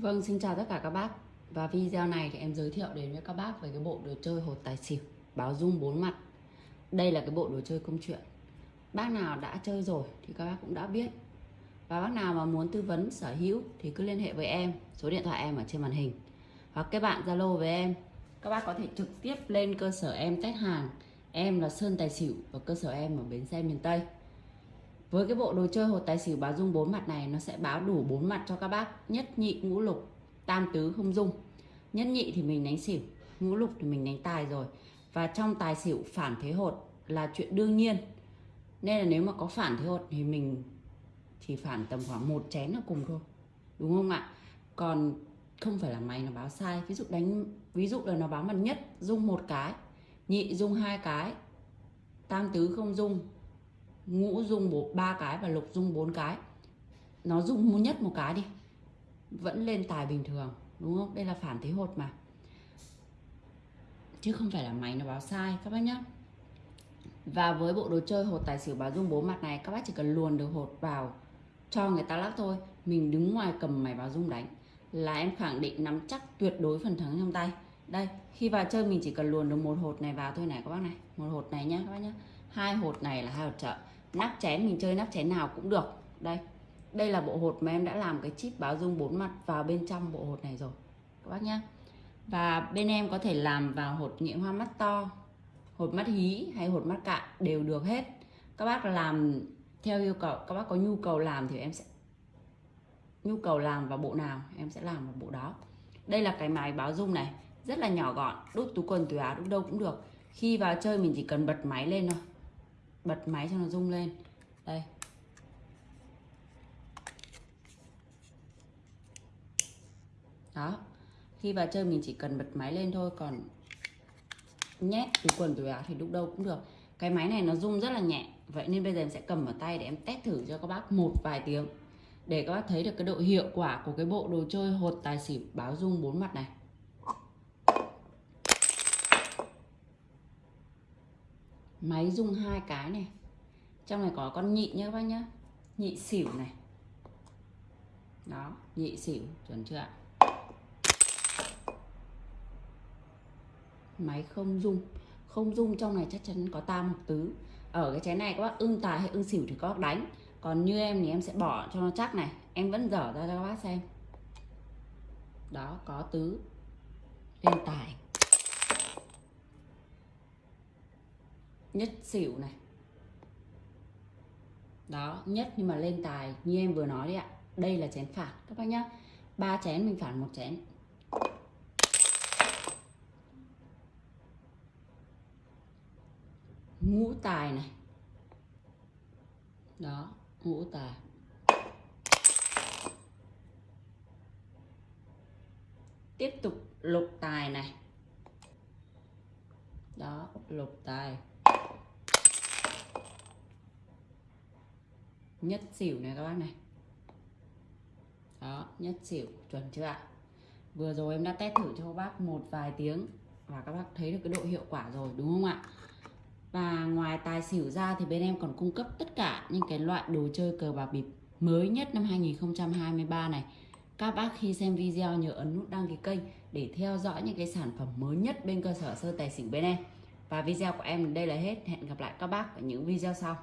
Vâng, xin chào tất cả các bác. Và video này thì em giới thiệu đến với các bác về cái bộ đồ chơi hột tài xỉu Báo dung bốn mặt. Đây là cái bộ đồ chơi công chuyện. Bác nào đã chơi rồi thì các bác cũng đã biết. Và bác nào mà muốn tư vấn sở hữu thì cứ liên hệ với em. Số điện thoại em ở trên màn hình. Hoặc các bạn Zalo với em. Các bác có thể trực tiếp lên cơ sở em test hàng. Em là Sơn Tài Xỉu và cơ sở em ở Bến Xe miền Tây với cái bộ đồ chơi hột tài xỉu báo dung bốn mặt này, nó sẽ báo đủ bốn mặt cho các bác. Nhất nhị, ngũ lục, tam tứ, không dung. Nhất nhị thì mình đánh xỉu, ngũ lục thì mình đánh tài rồi. Và trong tài xỉu phản thế hột là chuyện đương nhiên. Nên là nếu mà có phản thế hột thì mình chỉ phản tầm khoảng một chén là cùng thôi. Đúng không ạ? Còn không phải là mày nó báo sai. Ví dụ đánh, ví dụ là nó báo mặt nhất, dung một cái, nhị, dung hai cái, tam tứ, không dung ngũ dung bộ ba cái và lục dung bốn cái. Nó dung nhất một cái đi. Vẫn lên tài bình thường, đúng không? Đây là phản thế hột mà. Chứ không phải là máy nó báo sai, các bác nhé và với bộ đồ chơi hột tài xỉu báo dung bốn mặt này, các bác chỉ cần luồn được hột vào cho người ta lắc thôi. Mình đứng ngoài cầm máy báo dung đánh. Là em khẳng định nắm chắc tuyệt đối phần thắng trong tay đây, khi vào chơi mình chỉ cần luồn được một hột này vào thôi này, các bác này. Một hột này nhá, các bác nhá. Hai hột này là hai hột trợ. Nắp chén, mình chơi nắp chén nào cũng được. Đây đây là bộ hột mà em đã làm cái chip báo dung bốn mặt vào bên trong bộ hột này rồi, các bác nhá. Và bên em có thể làm vào hột nghĩa hoa mắt to, hột mắt hí hay hột mắt cạn đều được hết. Các bác làm theo yêu cầu, các bác có nhu cầu làm thì em sẽ, nhu cầu làm vào bộ nào em sẽ làm vào bộ đó. Đây là cái máy báo dung này rất là nhỏ gọn đút túi quần túi áo đút đâu cũng được. Khi vào chơi mình chỉ cần bật máy lên thôi. Bật máy cho nó rung lên. Đây. Đó. Khi vào chơi mình chỉ cần bật máy lên thôi, còn nhét túi quần túi áo thì lúc đâu cũng được. Cái máy này nó rung rất là nhẹ, vậy nên bây giờ em sẽ cầm ở tay để em test thử cho các bác một vài tiếng. Để các bác thấy được cái độ hiệu quả của cái bộ đồ chơi hột tài xỉu báo rung bốn mặt này. Máy rung hai cái này. Trong này có con nhị nhé các bác nhá. Nhị xỉu này. Đó, nhị xỉu, chuẩn chưa ạ? Máy không rung. Không rung trong này chắc chắn có tam hoặc tứ. Ở cái chén này các bác, ưng tài hay ưng xỉu thì các bác đánh. Còn như em thì em sẽ bỏ cho nó chắc này. Em vẫn dở ra cho các bác xem. Đó, có tứ. Lên tài. Nhất xỉu này. Đó, nhất nhưng mà lên tài, như em vừa nói đấy ạ. Đây là chén phản các bác nhá. Ba chén, mình phản một chén. Ngũ tài này. Đó, ngũ tài. Tiếp tục lục tài này. Đó, lục tài. Nhất xỉu này các bác này. Đó, nhất xỉu, chuẩn chưa ạ? Vừa rồi em đã test thử cho các bác một vài tiếng và các bác thấy được cái độ hiệu quả rồi, đúng không ạ? Và ngoài tài xỉu ra thì bên em còn cung cấp tất cả những cái loại đồ chơi cờ bạc bịp mới nhất năm 2023 này. Các bác khi xem video nhớ ấn nút đăng ký kênh để theo dõi những cái sản phẩm mới nhất bên cơ sở sơ tài xỉu bên em. Và video của em đây là hết. Hẹn gặp lại các bác ở những video sau.